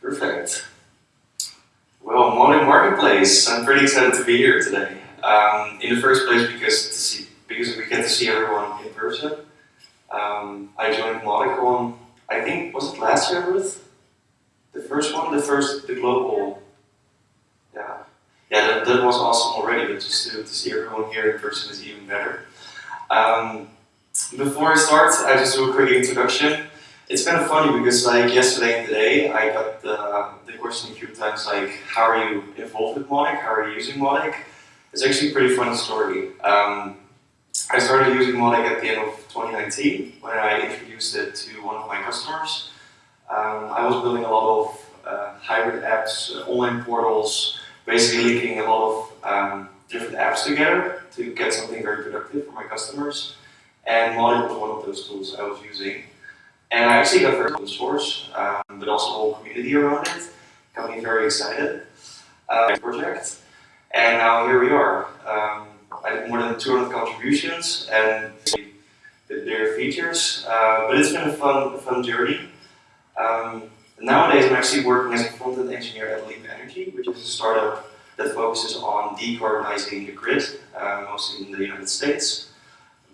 Perfect. Well, Mautic Marketplace. I'm pretty excited to be here today. Um, in the first place, because to see, because we get to see everyone in person. Um, I joined Mautic on, I think, was it last year, Ruth? The first one, the first, the global. Yeah, yeah, that, that was awesome already, but just to, to see everyone here in person is even better. Um, before I start, I just do a quick introduction. It's kind of funny because like yesterday and today, I got the, the question a few times like, how are you involved with Mautic? How are you using Mautic? It's actually a pretty funny story. Um, I started using Mautic at the end of 2019 when I introduced it to one of my customers. Um, I was building a lot of uh, hybrid apps, online portals, basically linking a lot of um, different apps together to get something very productive for my customers. And Mautic was one of those tools I was using. And I actually got very open source, um, but also the whole community around it. Me very excited uh, project. And now here we are. Um, I did more than 200 contributions and their features, uh, but it's been a fun, fun journey. Um, nowadays I'm actually working as a front-end engineer at Leap Energy, which is a startup that focuses on decarbonizing the grid, uh, mostly in the United States.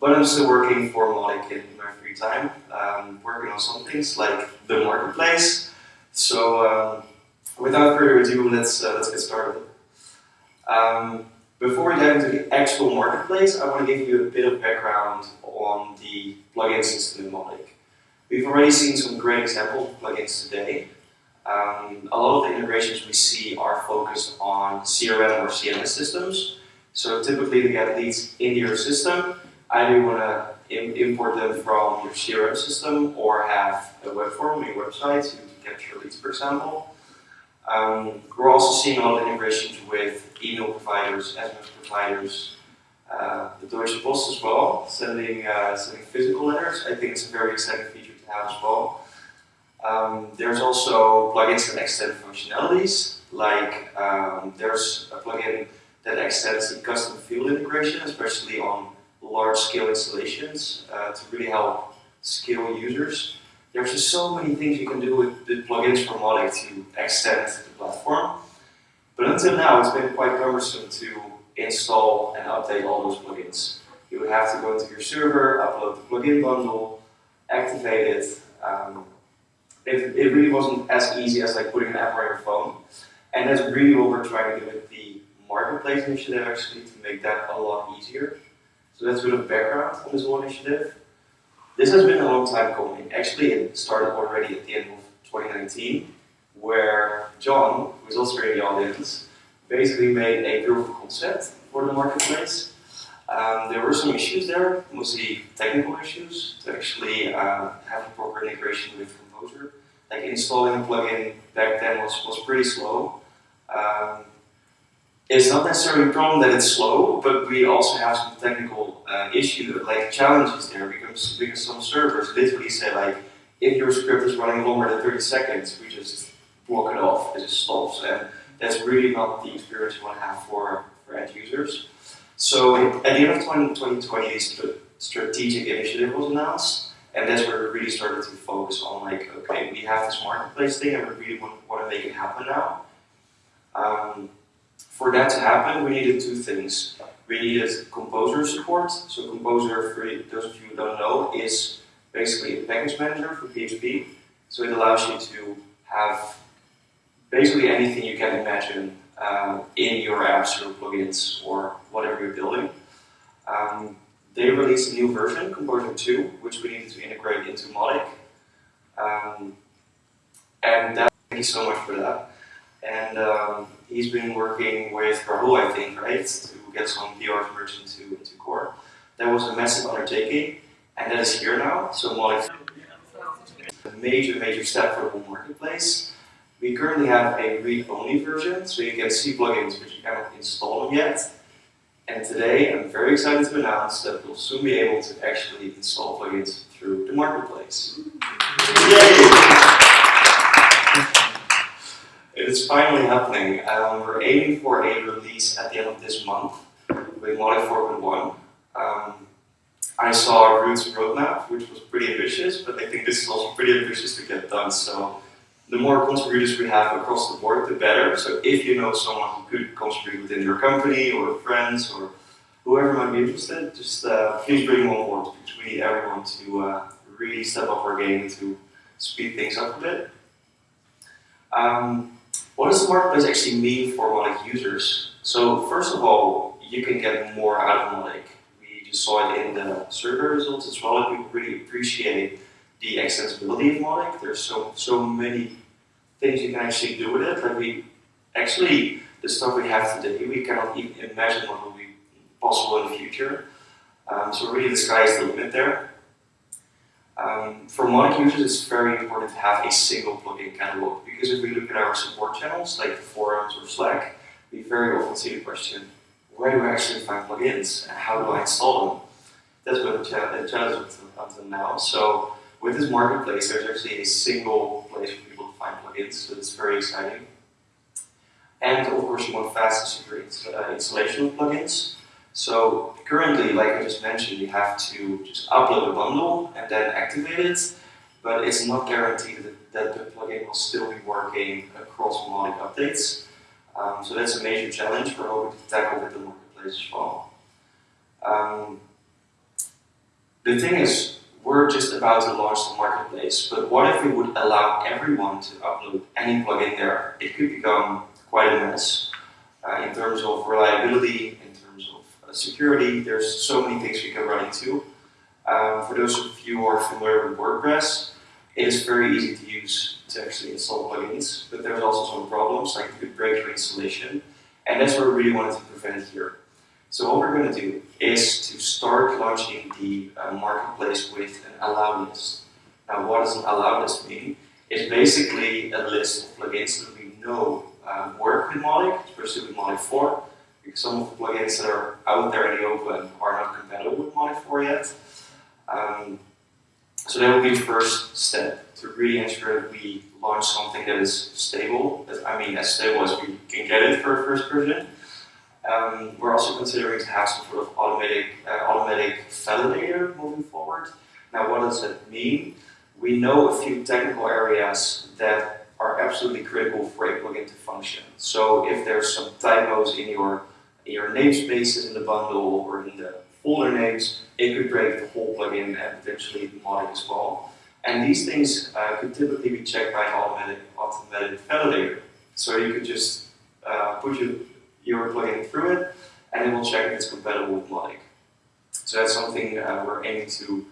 But I'm still working for Mautic in my free time, um, working on some things like the marketplace. So um, without further ado, let's, uh, let's get started. Um, before we dive into the actual marketplace, I want to give you a bit of background on the plugin system in Mautic. We've already seen some great examples of plugins today. Um, a lot of the integrations we see are focused on CRM or CMS systems. So typically to get leads into your system, either you want to import them from your CRM system or have a web form on your website to capture leads, for example. Um, we're also seeing a lot of integrations with email providers, SMS providers, uh, the Deutsche Post as well, sending, uh, sending physical letters. I think it's a very exciting feature to have as well. Um, there's also plugins that extend functionalities, like um, there's a plugin that extends the custom field integration, especially on large-scale installations uh, to really help scale users. There's just so many things you can do with the plugins from Mautic to extend the platform. But until now, it's been quite cumbersome to install and update all those plugins. You would have to go into your server, upload the plugin bundle, activate it. Um, it, it really wasn't as easy as like putting an app on your phone. And that's really what we're trying to do with the marketplace initiative actually to make that a lot easier. So that's a bit of background on this whole initiative. This has been a long time coming. Actually, it started already at the end of 2019, where John, who is also in the audience, basically made a proof of concept for the marketplace. Um, there were some issues there, mostly technical issues, to actually uh, have a proper integration with Composer. Like installing a plugin back then was, was pretty slow. Um, it's not necessarily a problem that it's slow, but we also have some technical uh, issues, like challenges there, because, because some servers literally say like, if your script is running longer than 30 seconds, we just block it off, it just stops, and that's really not the experience you want to have for, for end users. So at the end of 2020, this strategic initiative was announced, and that's where we really started to focus on like, okay, we have this marketplace thing, and we really want, want to make it happen now. Um, for that to happen, we needed two things. We needed composer support. So composer, for those of you who don't know, is basically a package manager for PHP. So it allows you to have basically anything you can imagine um, in your apps or plugins or whatever you're building. Um, they released a new version, Composer 2, which we needed to integrate into Mautic. Um, and thank you so much for that. And um, he's been working with Rahul, I think, right, to get some PR merged into, into core. That was a massive undertaking, and that is here now. So Mautic a major, major step for the marketplace. We currently have a read-only version, so you can see plugins, but you cannot install them yet. And today, I'm very excited to announce that we'll soon be able to actually install plugins through the marketplace. Yay! It's finally happening. Um, we're aiming for a release at the end of this month with Mautic 4.1. Um, I saw Ruth's roadmap, which was pretty ambitious, but I think this is also pretty ambitious to get done. So the more contributors we have across the board, the better. So if you know someone who could contribute within your company or friends or whoever might be interested, just uh, please bring them on board because we need everyone to uh, really step up our game and to speed things up a bit. Um, what does the marketplace actually mean for Mautic users? So first of all, you can get more out of Mautic. We just saw it in the survey results as well. People really appreciate the extensibility of Mautic. There's so so many things you can actually do with it. Like we actually the stuff we have today, we cannot even imagine what will be possible in the future. Um, so really the sky is the limit there. Um, for Mautic users, it's very important to have a single plugin catalog because if we look at our support channels, like forums or Slack, we very often see the question, where do I actually find plugins and how do I install them? That's been a challenge until now. So with this marketplace, there's actually a single place for people to find plugins, so it's very exciting. And of course, you want fast and secure installation of plugins. So currently, like I just mentioned, you have to just upload a bundle and then activate it, but it's not guaranteed that, that the plugin will still be working across Mautic updates. Um, so that's a major challenge we're hoping to tackle with the marketplace as well. Um, the thing is, we're just about to launch the marketplace, but what if we would allow everyone to upload any plugin there? It could become quite a mess uh, in terms of reliability, security, there's so many things we can run into. Um, for those of you who are familiar with WordPress, it is very easy to use to actually install plugins, but there's also some problems, like you could break your installation, and that's what we really wanted to prevent here. So what we're going to do is to start launching the uh, marketplace with an allow list. Now what does an allow list mean? It's basically a list of plugins that we know uh, work with Mautic, especially with Mautic 4, because some of the plugins that are out there in the open are not compatible with 4 yet. Um, so that would be the first step to really ensure that we launch something that is stable. That, I mean, as stable as we can get it for a first version. Um, we're also considering to have some sort of automatic, uh, automatic validator moving forward. Now, what does that mean? We know a few technical areas that are absolutely critical for a plugin to function. So if there's some typos in your your namespaces in the bundle or in the folder names, it could break the whole plugin and potentially Mautic as well. And these things uh, could typically be checked by an automatic, automatic validator. So you could just uh, put your, your plugin through it and it will check if it's compatible with Mautic. So that's something uh, we're aiming to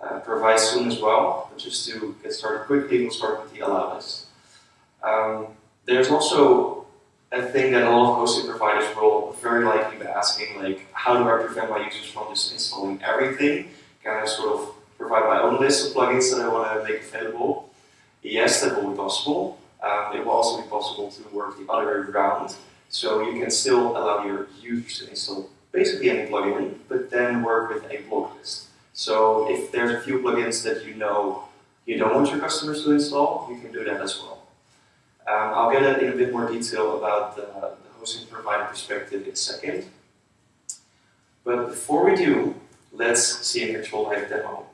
uh, provide soon as well. But just to get started quickly, we'll start with the allow list. Um, there's also a thing that a lot of hosting providers will very likely be asking, like, how do I prevent my users from just installing everything? Can I sort of provide my own list of plugins that I want to make available? Yes, that will be possible. Um, it will also be possible to work the other way around. So you can still allow your users to install basically any plugin, but then work with a block list. So if there's a few plugins that you know you don't want your customers to install, you can do that as well. Um, I'll get in a bit more detail about the, the hosting provider perspective in a second. But before we do, let's see an actual live demo.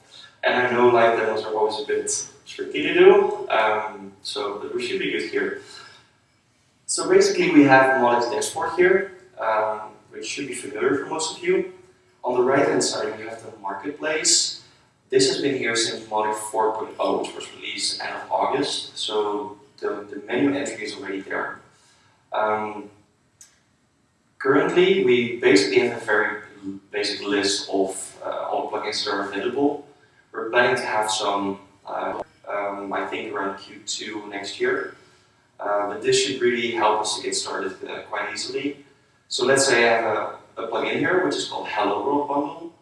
And I know live demos are always a bit tricky to do, um, so we should be good here. So basically we have Mautic's dashboard here, um, which should be familiar for most of you. On the right hand side we have the marketplace. This has been here since Mautic 4.0, which was released end of August, so the, the menu entry is already there. Um, currently, we basically have a very basic list of uh, all plugins that are available. We're planning to have some, uh, um, I think around Q2 next year. Uh, but this should really help us to get started uh, quite easily. So let's say I have a, a plugin here, which is called Hello World Bundle.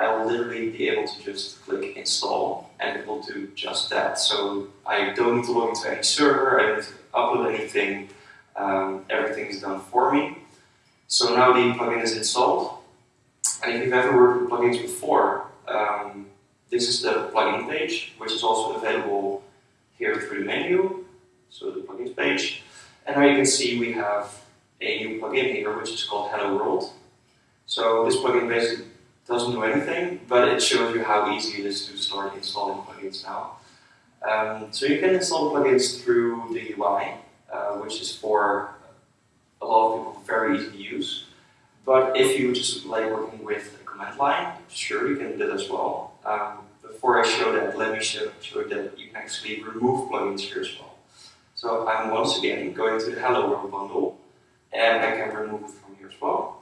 I will literally be able to just click install and it will do just that. So I don't need to log into any server, I don't need to upload anything, um, everything is done for me. So now the plugin is installed. And if you've ever worked with plugins before, um, this is the plugin page, which is also available here through the menu, so the plugins page. And now you can see we have a new plugin here, which is called Hello World. So this plugin basically doesn't do anything, but it shows you how easy it is to start installing plugins now. Um, so you can install plugins through the UI, uh, which is for a lot of people very easy to use. But if you just like working with a command line, sure you can do that as well. Um, before I show that, let me show, show that you can actually remove plugins here as well. So I'm once again going to the Hello World bundle, and I can remove it from here as well.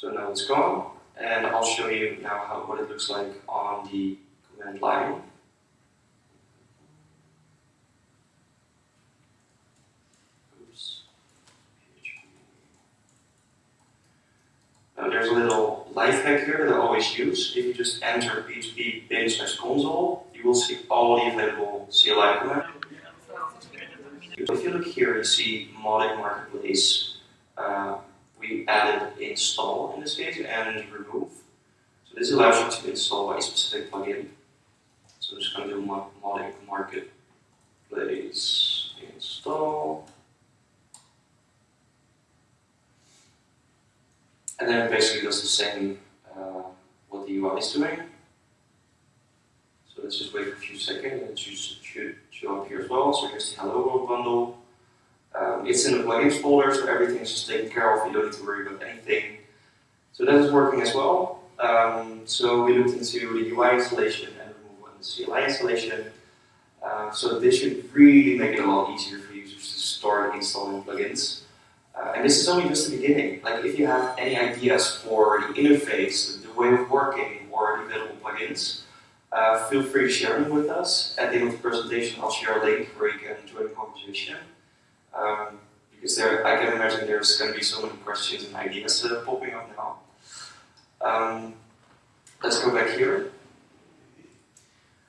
So now it's gone, and I'll show you now how, what it looks like on the command line. Oops. Now there's a little life hack here that I always use. If you just enter php bin slash console, you will see all the available CLI commands. If you look here, you see Mautic Marketplace. Uh, we added install in this case and remove. So this allows you to install a specific plugin. So I'm just going to do Mautic marketplace install. And then it basically does the same uh, what the UI is doing. So let's just wait for a few seconds and it should show up here as well. So here's the Hello World bundle. Um, it's in the plugins folder, so everything's just taken care of. You don't need to worry about anything. So that is working as well. Um, so we looked into the UI installation and removal and the CLI installation. Uh, so this should really make it a lot easier for users to start installing plugins. Uh, and this is only just the beginning. Like if you have any ideas for the interface, the, way of working, or the available plugins, uh, feel free to share them with us. At the end of the presentation, I'll share a link where you can join the conversation. Um, because there, I can imagine there's going to be so many questions and ideas uh, popping up now. Um, let's go back here.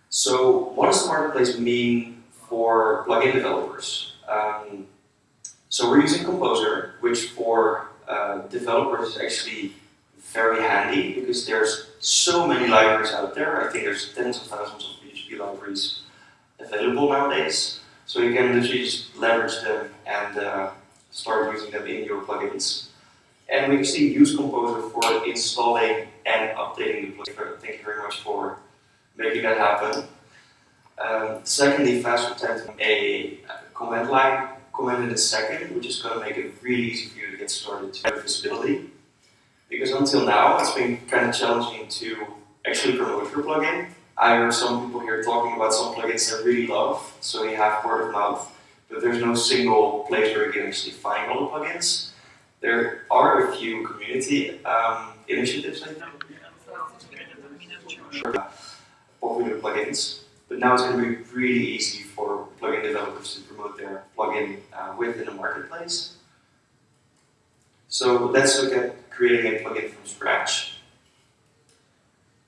So what does the marketplace mean for plugin developers? Um, so we're using Composer, which for uh, developers is actually very handy because there's so many libraries out there. I think there's tens of thousands of PHP libraries available nowadays. So you can literally just leverage them and uh, start using them in your plugins. And we actually use Composer for installing and updating the plugin. Thank you very much for making that happen. Um, secondly, fast time a command line comment in a second, which is going to make it really easy for you to get started to have visibility. Because until now, it's been kind of challenging to actually promote your plugin. I heard some people here talking about some plugins they really love, so you have word of mouth, but there's no single place where you can actually find all the plugins. There are a few community um, initiatives, I think, popular plugins, but now it's going to be really easy for plugin developers to promote their plugin uh, within the marketplace. So let's look at creating a plugin from scratch.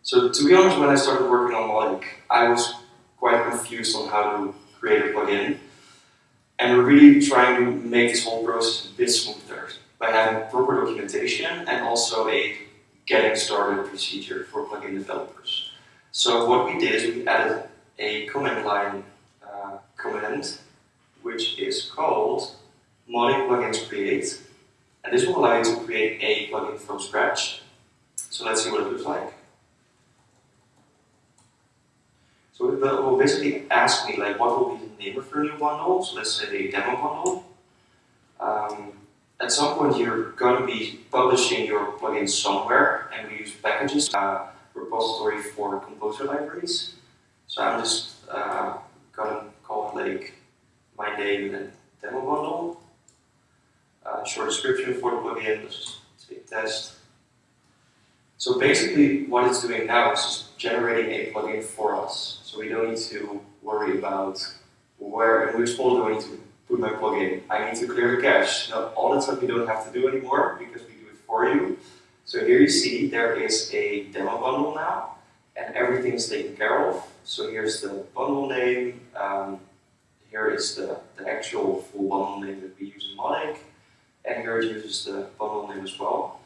So to be honest, when I started working on Mautic, I was quite confused on how to create a plugin. And we're really trying to make this whole process a bit smoother by having proper documentation and also a getting started procedure for plugin developers. So what we did is we added a command line uh, command, which is called Mautic plugins create. And this will allow you to create a plugin from scratch. So let's see what it looks like. So it will basically ask me like what will be the name of your new bundle. So let's say demo bundle. Um, at some point you're going to be publishing your plugin somewhere and we use Packagist, uh, repository for composer libraries. So I'm just uh, going to call it like my name and demo bundle. Uh, short description for the plugin, let's just say test. So basically what it's doing now is just generating a plugin for us. So we don't need to worry about where in which folder I need to put my plugin. I need to clear the cache. Now, all that stuff you don't have to do anymore because we do it for you. So here you see there is a demo bundle now and everything is taken care of. So here's the bundle name, um, here is the, the actual full bundle name that we use in Mautic, and here it uses the bundle name as well.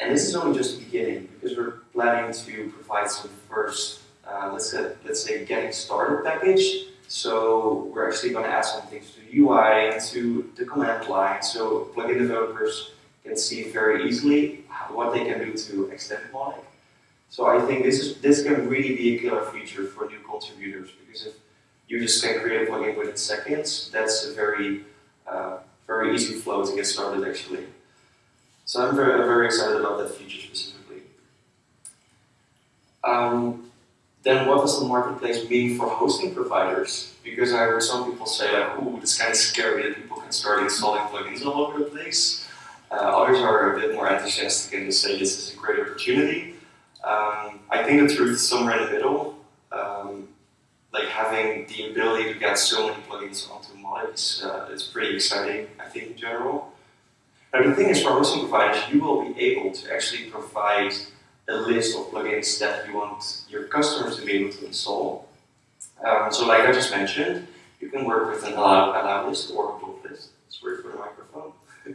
And this is only just the beginning because we're planning to provide some first, uh, let's say, let's say getting started package. So we're actually going to add some things to the UI and to the command line so plugin developers can see very easily what they can do to extend Mautic. So I think this is this can really be a killer feature for new contributors because if you just can create a plugin within seconds, that's a very uh, very easy flow to get started actually. So I'm very, very excited about that feature specifically. Um, then what does the marketplace mean for hosting providers? Because I heard some people say like, ooh, it's kind of scary that people can start installing plugins all over the place. Uh, others are a bit more enthusiastic and just say this is a great opportunity. Um, I think the truth is somewhere in the middle. Um, like having the ability to get so many plugins onto Mautic is uh, it's pretty exciting, I think, in general. Now the thing is, for hosting providers, you will be able to actually provide a list of plugins that you want your customers to be able to install. Um, so like I just mentioned, you can work with an allow, allow list or a block list. Sorry for the microphone.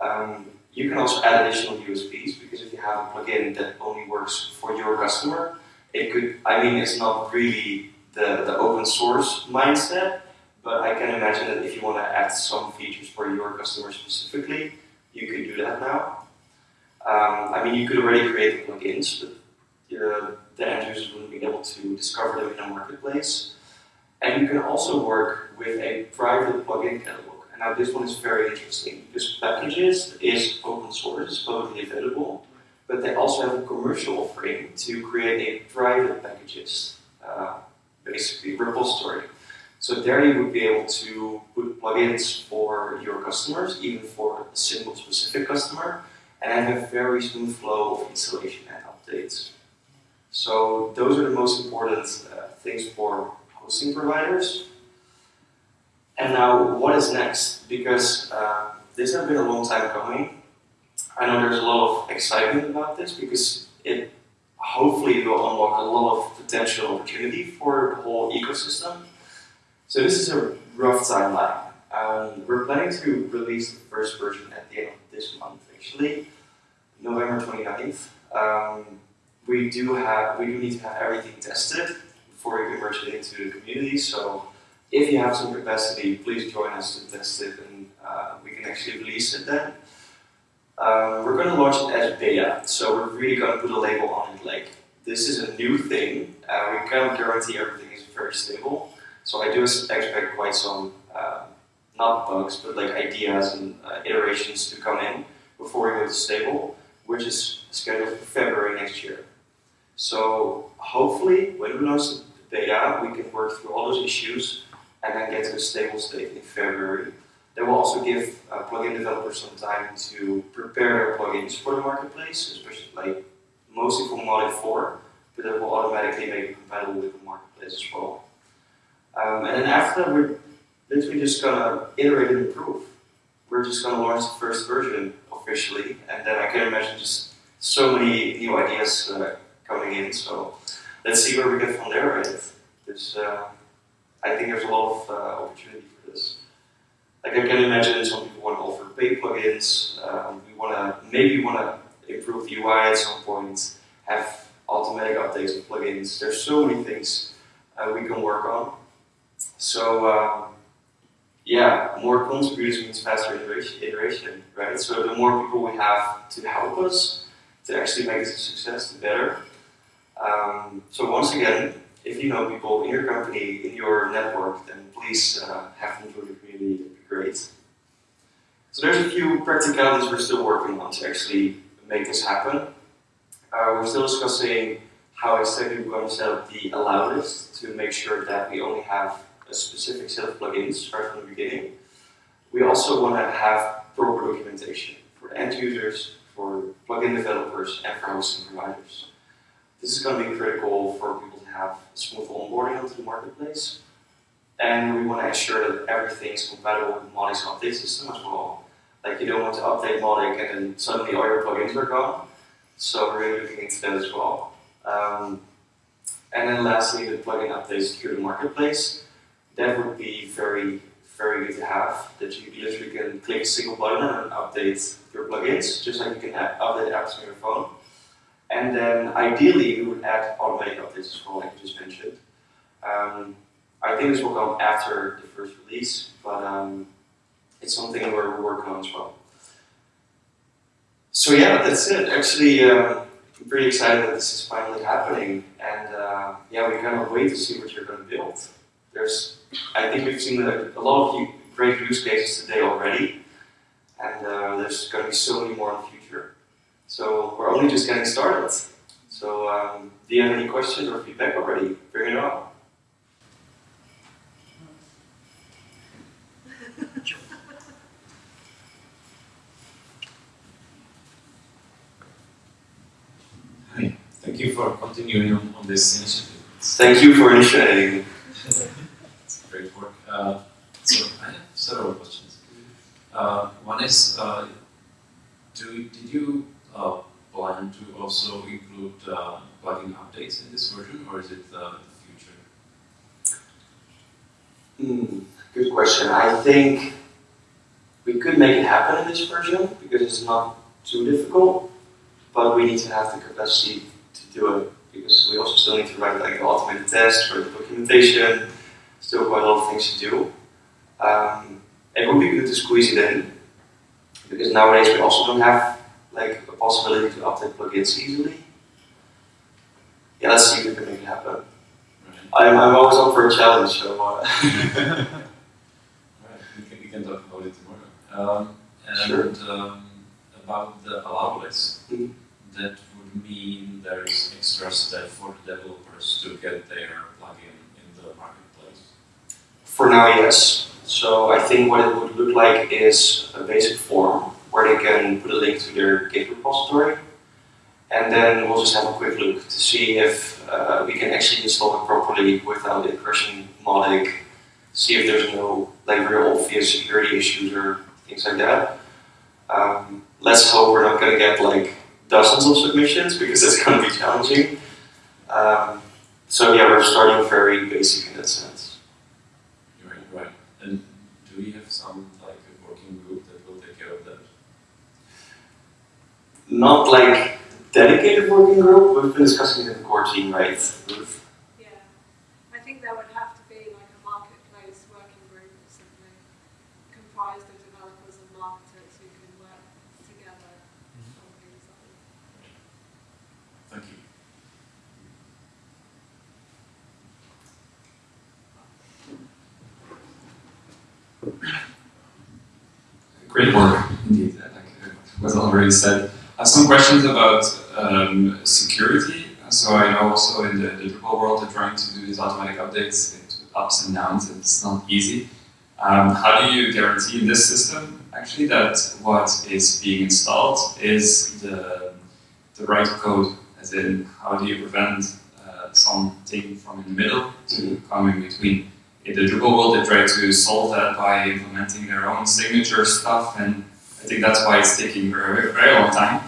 um, you can also add additional USPs because if you have a plugin that only works for your customer, it could, I mean, it's not really the, the open source mindset, but I can imagine that if you want to add some features for your customer specifically, you could do that now. Um, I mean, you could already create the plugins, but uh, the end users wouldn't be able to discover them in a marketplace. And you can also work with a private plugin catalog. And now this one is very interesting because Packagist is open source, it's publicly available, but they also have a commercial offering to create a private Packagist, uh, basically repository. So there you would be able to put plugins for your customers, even for a single specific customer, and have a very smooth flow of installation and updates. So those are the most important uh, things for hosting providers. And now, what is next? Because uh, this has been a long time coming. I know there's a lot of excitement about this because it hopefully will unlock a lot of potential opportunity for the whole ecosystem. So this is a rough timeline. Um, we're planning to release the first version at the end of this month, actually, November 29th. Um, we do have, we do need to have everything tested before we can merge it into the community. So if you have some capacity, please join us to test it and uh, we can actually release it then. Um, we're going to launch it as beta, so we're really going to put a label on it like this is a new thing. Uh, we can't guarantee everything is very stable. So I do expect quite some, uh, not bugs, but like ideas and uh, iterations to come in before we go to stable, which is scheduled for February next year. So hopefully, when we launch the beta, we can work through all those issues and then get to a stable state in February. That will also give uh, plugin developers some time to prepare their plugins for the marketplace, especially like mostly for Mautic 4, but that will automatically make it compatible with the marketplace as well. Um, and then after that, we're literally just gonna iterate and improve. We're just gonna launch the first version officially, and then I can imagine just so many new ideas uh, coming in. So let's see where we get from there. Right? There's, uh, I think there's a lot of uh, opportunity for this. Like I can imagine some people want to offer paid plugins. Um, we want to maybe want to improve the UI at some point. Have automatic updates of plugins. There's so many things uh, we can work on. So um, yeah, more contributors means faster iteration, right? So the more people we have to help us to actually make it a success, the better. Um, so once again, if you know people in your company, in your network, then please uh, have them join the community, that'd be great. So there's a few practicalities we're still working on to actually make this happen. Uh, we're still discussing how exactly we're going to set up the allow list to make sure that we only have a specific set of plugins right from the beginning. We also want to have proper documentation for end users, for plugin developers, and for hosting providers. This is going to be critical for people to have smooth onboarding onto the marketplace. And we want to ensure that everything is compatible with Mautic's update system as well. Like you don't want to update Mautic and then suddenly all your plugins are gone. So we're really looking into that as well. Um, and then lastly, the plugin updates through the marketplace that would be very, very good to have. That you literally can click a single button and update your plugins, just like you can update apps on your phone. And then ideally, we would add automatic updates as well, like just mentioned. Um, I think this will come after the first release, but um, it's something we're working on as well. so yeah, that's it. Actually, um, I'm pretty excited that this is finally happening, and uh, yeah, we cannot wait to see what you're going to build. There's, I think we've seen a, a lot of great use cases today already, and uh, there's going to be so many more in the future. So we're only just getting started. So um, do you have any questions or feedback already? Bring it on. Hi, thank you for continuing on, on this initiative. Thank you for initiating. great work. Uh, so I have several questions. Uh, one is, uh, do, did you uh, plan to also include uh, plugin updates in this version, or is it uh, the future? Hmm, good question. I think we could make it happen in this version because it's not too difficult, but we need to have the capacity to do it because we also still need to write like automated tests for the documentation. Still quite a lot of things to do. Um, it would be good to squeeze it in because nowadays we also don't have like a possibility to update plugins easily. Yeah, let's see if we can make it happen. Right. I'm, I'm always up for a challenge, so. Uh, right. We can, we can talk about it tomorrow. Um, and Sure. um, about the allow list, Mhm. that would mean there is extra step for the developers to get their plugin in the marketplace. For now, yes. So I think what it would look like is a basic form where they can put a link to their Git repository. And then we'll just have a quick look to see if uh, we can actually install it properly without it crashing Mautic, see if there's no like real obvious security issues or things like that. Um, let's hope we're not going to get like dozens of submissions because that's going to be challenging. Um, so yeah, we're starting very basic in that sense. Right, right. And do we have some like a working group that will take care of that? Not like dedicated working group. We've been discussing it in the core team, right? Yeah, I think there would have to be like a marketplace working group or something comprised of developers and marketers who can work together on things like that. Thank you. Great work, indeed. Like uh, was already said. Some questions about um, security. So I know also in the, Drupal world, they're trying to do these automatic updates with ups and downs. and It's not easy. Um, how do you guarantee in this system actually that what is being installed is the the right code? As in, how do you prevent uh, something from in the middle to come in between? in the Drupal world, they try to solve that by implementing their own signature stuff, and I think that's why it's taking a very, very long time.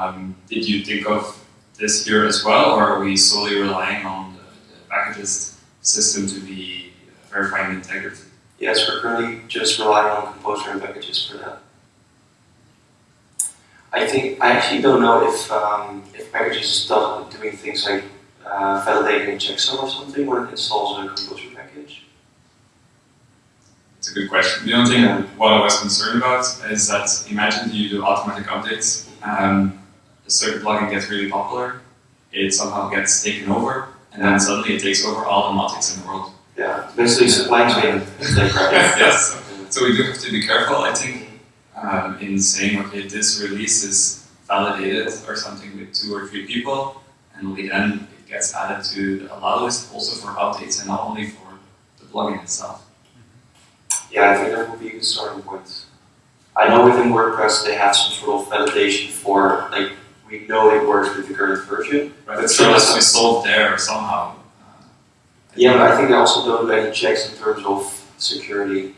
Um, did you think of this here as well, or are we solely relying on the, the Packagist system to be verifying integrity? Yes, we're currently just relying on Composer and Packagist for that. I think I actually don't know if um, if Packagist is do- doing things like uh, validating a checksum or something when it installs a Composer package. It's a good question. The only thing Yeah. what I was concerned about is that imagine you do automatic updates, um, a certain plugin gets really popular, it somehow gets taken over, and then suddenly it takes over all the Mautics in the world. Yeah, basically supply chain like yes. So we do have to be careful, I think, um, in saying, okay, this release is validated or something with two or three people, and only then it gets added to the allow list also for updates and not only for the plugin itself. Yeah, I think that would be a good starting point. I know within WordPress they have some sort of validation for like we know it works with the current version. Right, But still has be solved there somehow. Uh, Yeah, but I think they also don't do any checks in terms of security.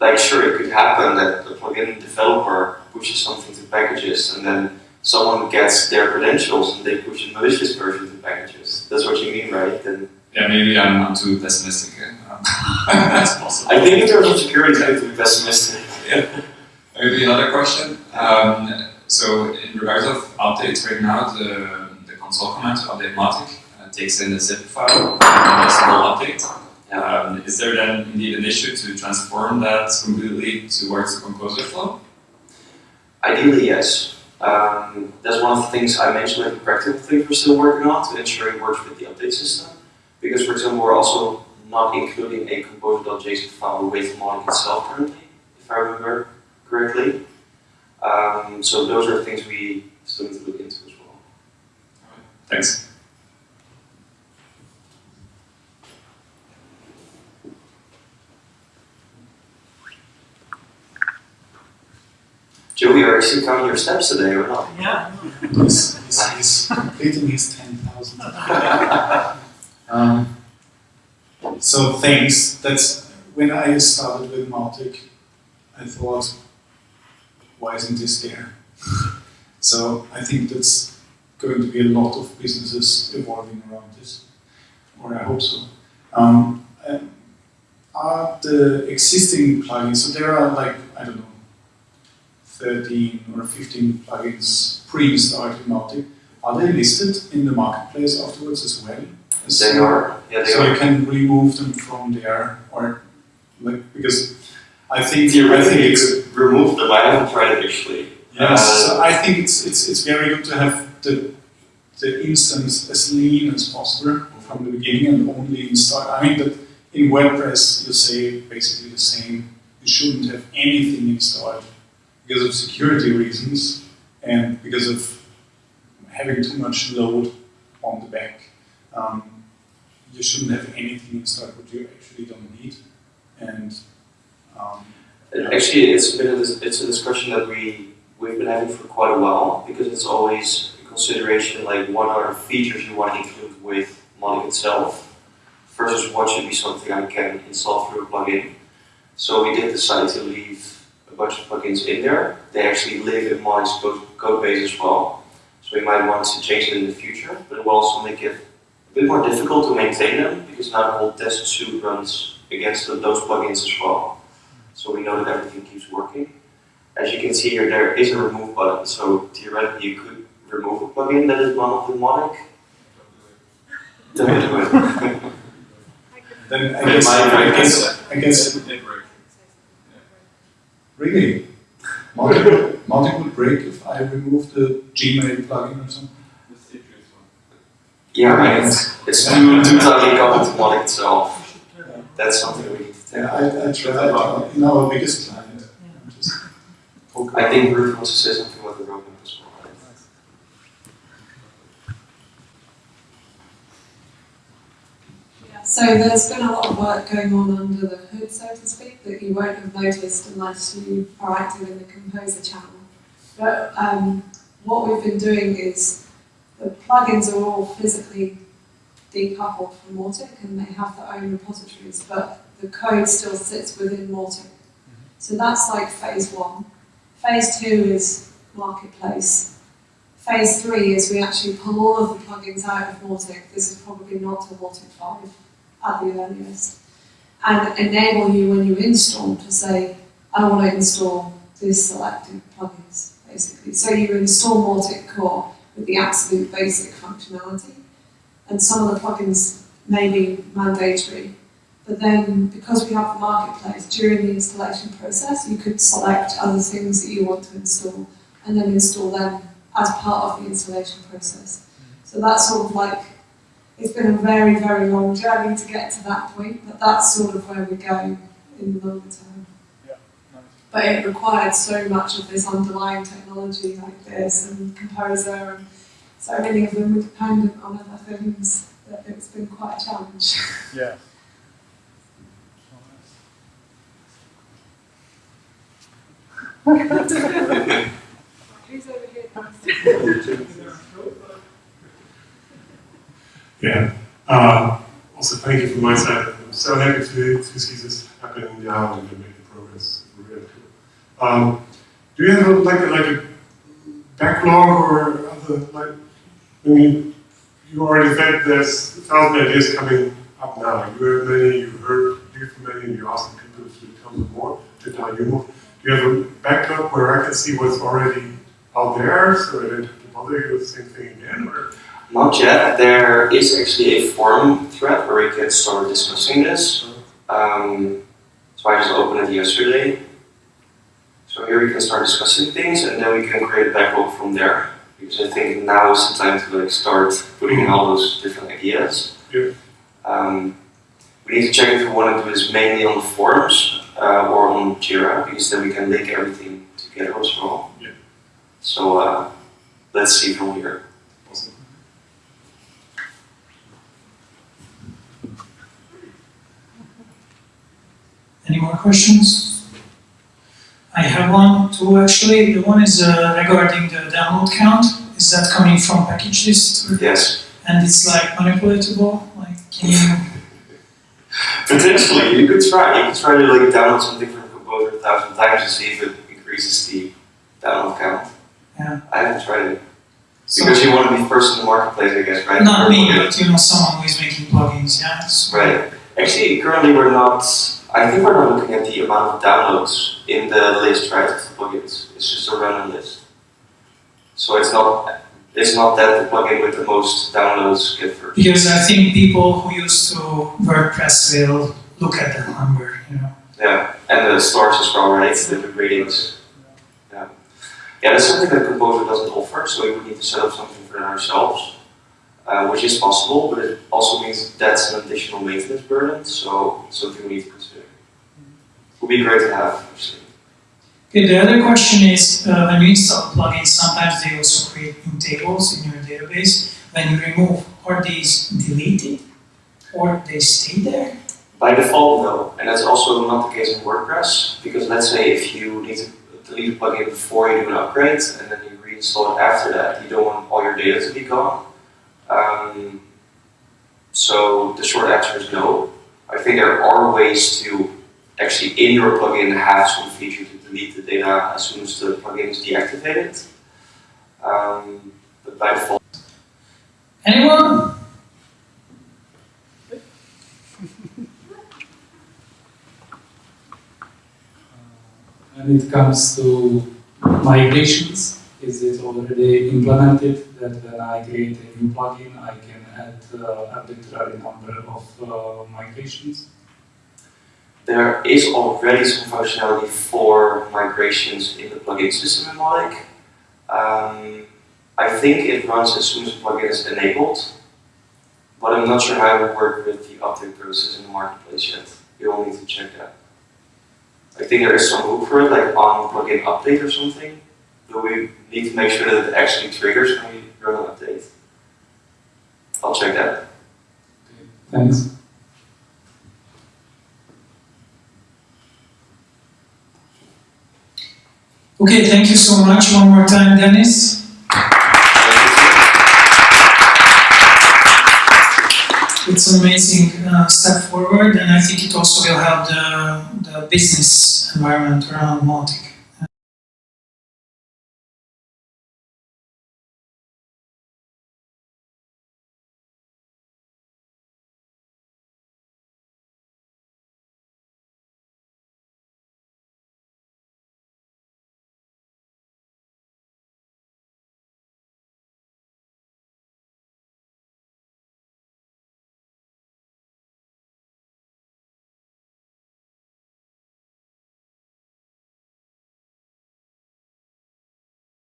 Like, sure, it could happen that the plugin developer pushes something to Packagist and then someone gets their credentials and they push a malicious version to Packagist. That's what you mean, right? Then yeah, maybe I'm, I'm too pessimistic. uh, That's possible. I think in terms of security, it's good to be pessimistic. Yeah. Maybe another question. Um, so in regards of updates right now, the, the console command to update Mautic uh, takes in a zip file and the whole update. Um, is there then indeed an issue to transform that completely towards the composer flow? Ideally, yes. Um, that's one of the things I mentioned, like the practical things we're still working on to ensure it works with the update system. Because, for example, we're also not including a composer.json file with Mautic itself currently, if I remember correctly. Um, so those are things we still need to look into as well. Thanks. Joey, are you still counting your steps today or not? Yeah. He's, he's, he's completing his 10,000. um, so thanks. That's when I started with Mautic, I thought, why isn't this there? so I think that's going to be a lot of businesses evolving around this, or I hope so. Um, and are the existing plugins, so there are like, I don't know, 13 or 15 plugins pre-installed in Mautic. Are they listed in the marketplace afterwards as well? As- They are, yeah, they So are. you can remove them from there, or like because I think I think Theoretically, it's remove them. I haven't tried it actually. yes. Uh, so I think it's it's it's very good to have the the instance as lean as possible from the beginning and only install. I mean, but in WordPress you say basically the same. You shouldn't have anything installed because of security reasons and because of having too much load on the back. Um, you shouldn't have anything installed what you actually don't need. And um, Actually, it's been a, it's a discussion that we we've been having for quite a while because it's always a consideration like what are features you want to include with Mautic itself versus what should be something I can install through a plugin. So we did decide to leave a bunch of plugins in there. They actually live in Mautic's code, code base as well. So we might want to change them in the future, but it will also make it a bit more difficult to maintain them because now the whole test suite runs against those plugins as well. So we know that everything keeps working. As you can see here, there is a remove button, so theoretically you could remove a plugin that is not with Mautic. Don't do it. then I But guess, my- I guess, I guess, really, Mautic, Mautic would break if I remove the Gmail plugin or something. yeah, I mean, it's, it's too, too tightly coupled to Mautic itself. That's something we need to take. Yeah, I, I tried uh, in our biggest client. Just I think Ruth wants to say something about the roadmap as well. Yeah, so there's been a lot of work going on under the hood, so to speak, that you won't have noticed unless you are active in the Composer channel. But um, what we've been doing is the plugins are all physically decoupled from Mautic and they have their own repositories, but the code still sits within Mautic. So that's like phase one. Phase two is marketplace. Phase three is we actually pull all of the plugins out of Mautic. This is probably not a Mautic 5 at the earliest. And enable you when you install to say, I want to install this selected plugins, basically. So you install Mautic Core with the absolute basic functionality. And some of the plugins may be mandatory. But then, because we have the marketplace, during the installation process, you could select other things that you want to install and then install them as part of the installation process. So that's sort of like, it's been a very, very long journey to get to that point, but that's sort of where we're going in the longer term. Yeah, nice. But it required so much of this underlying technology like this and Composer and so many of them were dependent on other things that it's been quite a challenge. Yeah. Yeah. Uh, also, thank you from my side. I'm so happy to, to see this happening now and making progress. Really cool. Um, do you have a, like a, like a backlog or other like? I mean, you already said there's a thousand ideas coming up now. You have many. You heard you from many. and You're asking people to tell them more. To tell you more. You have a backlog where I can see what's already out there, so I don't have to bother you with the same thing again, or? Not yet. There is actually a forum thread where we can start discussing this. Um, so I just opened it yesterday. So here we can start discussing things and then we can create a backlog from there. Because I think now is the time to like start putting in all those different ideas. Yeah. Um, we need to check if we want to do this mainly on the forums uh, or on Jira because then we can link everything together as well. Yeah. So uh, let's see from here. Awesome. Any more questions? I have one, two actually. The one is uh, regarding the download count. Is that coming from Packagist? Yes. And it's like manipulatable? Like, can you? Potentially, you could try. You could try to like download something from Composer a thousand times to see if it increases the download count. Yeah. I haven't tried it So, because you want to be first in the marketplace, I guess, right? not me, but you know, someone who is making plugins, yeah? Right. Actually, currently we're not. I think we're not looking at the amount of downloads in the list, right? Of the plugins. It's just a random list. So it's not. It's not that the plugin with the most downloads get first. Because I think people who used to WordPress will look at that number, you know? Yeah, and the stars as well, right? The ratings. Yeah. Yeah, that's something that Composer doesn't offer, so we would need to set up something for ourselves, uh, which is possible, but it also means that's an additional maintenance burden, so something we need to consider. Would be great to have, actually. Okay, the other question is, uh, when you install plugins, sometimes they also create new tables in your database. When you remove, are these deleted? Or they stay there? By default, no, and that's also not the case in WordPress, because let's say if you need to delete a plugin before you do an upgrade, and then you reinstall it after that, you don't want all your data to be gone. Um, so the short answer is no. I think there are ways to actually in your plugin have some feature to delete the data as soon as the plugin is deactivated. Um, but by default, Anyone? When it comes to migrations, is it already implemented that when I create a new plugin, I can add uh, arbitrary number of uh, migrations? There is already some functionality for migrations in the plugin system in Mautic. Um, I think it runs as soon as the plugin is enabled, but I'm not sure how it would work with the update process in the marketplace yet. You'll need to check that. I think there is some hook for it, like on plugin update or something, but we need to make sure that it actually triggers when we run an update. I'll check that. Thanks. Okay, thank you so much. One more time, Dennis. It's an amazing uh, step forward, and I think it also will help the, the business environment around Mautic.